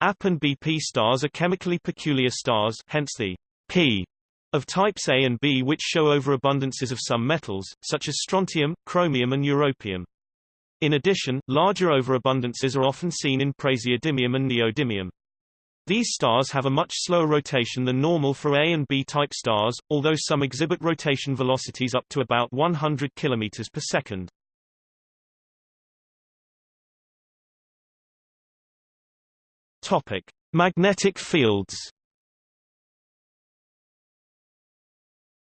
AP and BP stars are chemically peculiar stars hence the P of types A and B which show overabundances of some metals, such as strontium, chromium and europium. In addition, larger overabundances are often seen in praseodymium and neodymium. These stars have a much slower rotation than normal for A and B type stars, although some exhibit rotation velocities up to about 100 km per second. Topic: Magnetic fields.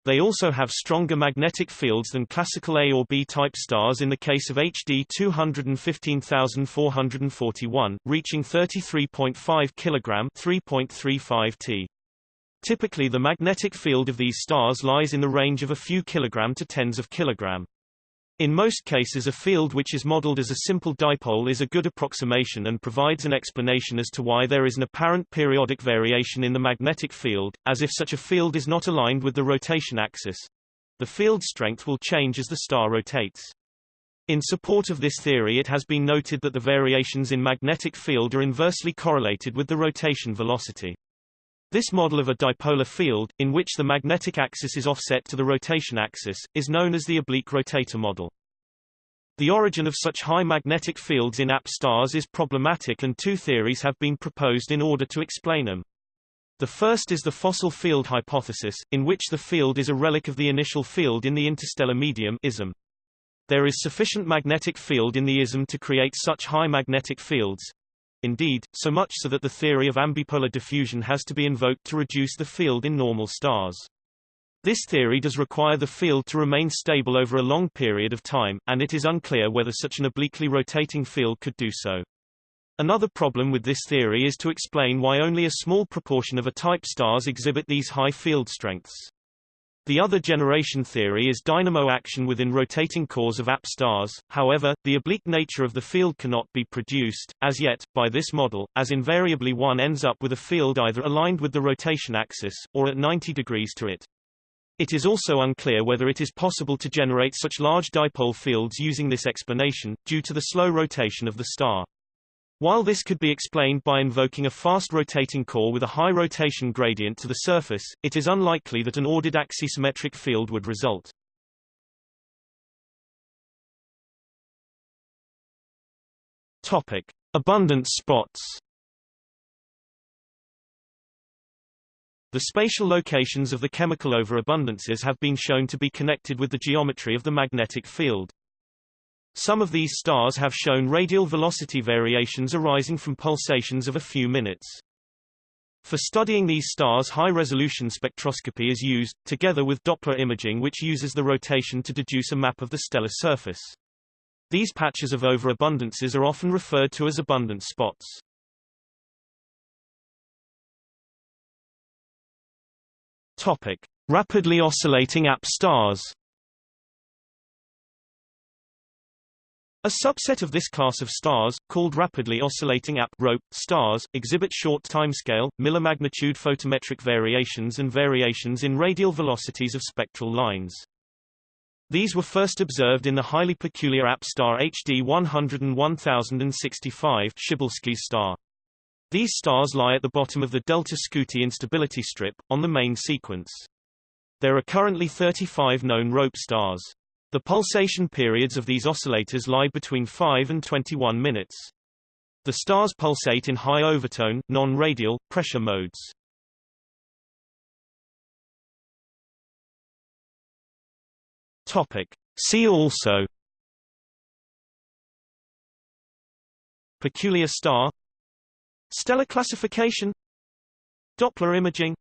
They also have stronger magnetic fields than classical A or B type stars in the case of HD 215441, reaching 33.5 kg 3.35 t. Typically the magnetic field of these stars lies in the range of a few kilogram to tens of kilogram. In most cases a field which is modeled as a simple dipole is a good approximation and provides an explanation as to why there is an apparent periodic variation in the magnetic field, as if such a field is not aligned with the rotation axis. The field strength will change as the star rotates. In support of this theory it has been noted that the variations in magnetic field are inversely correlated with the rotation velocity. This model of a dipolar field, in which the magnetic axis is offset to the rotation axis, is known as the oblique rotator model. The origin of such high magnetic fields in AP stars is problematic and two theories have been proposed in order to explain them. The first is the fossil field hypothesis, in which the field is a relic of the initial field in the interstellar medium ISM. There is sufficient magnetic field in the ISM to create such high magnetic fields, Indeed, so much so that the theory of ambipolar diffusion has to be invoked to reduce the field in normal stars. This theory does require the field to remain stable over a long period of time, and it is unclear whether such an obliquely rotating field could do so. Another problem with this theory is to explain why only a small proportion of A-type stars exhibit these high field strengths. The other generation theory is dynamo action within rotating cores of AP stars, however, the oblique nature of the field cannot be produced, as yet, by this model, as invariably one ends up with a field either aligned with the rotation axis, or at 90 degrees to it. It is also unclear whether it is possible to generate such large dipole fields using this explanation, due to the slow rotation of the star. While this could be explained by invoking a fast rotating core with a high rotation gradient to the surface, it is unlikely that an ordered axisymmetric field would result. Topic: Abundant spots. The spatial locations of the chemical overabundances have been shown to be connected with the geometry of the magnetic field. Some of these stars have shown radial velocity variations arising from pulsations of a few minutes. For studying these stars high-resolution spectroscopy is used, together with Doppler imaging which uses the rotation to deduce a map of the stellar surface. These patches of overabundances are often referred to as abundant spots. Topic. Rapidly oscillating AP stars A subset of this class of stars, called rapidly oscillating AP roAp stars, exhibit short timescale, millimagnitude photometric variations and variations in radial velocities of spectral lines. These were first observed in the highly peculiar AP star HD 101065 Przybylski's star. These stars lie at the bottom of the delta Scuti instability strip, on the main sequence. There are currently 35 known roAp stars. The pulsation periods of these oscillators lie between 5 and 21 minutes. The stars pulsate in high overtone, non-radial, pressure modes. Topic. See also Peculiar star Stellar classification Doppler imaging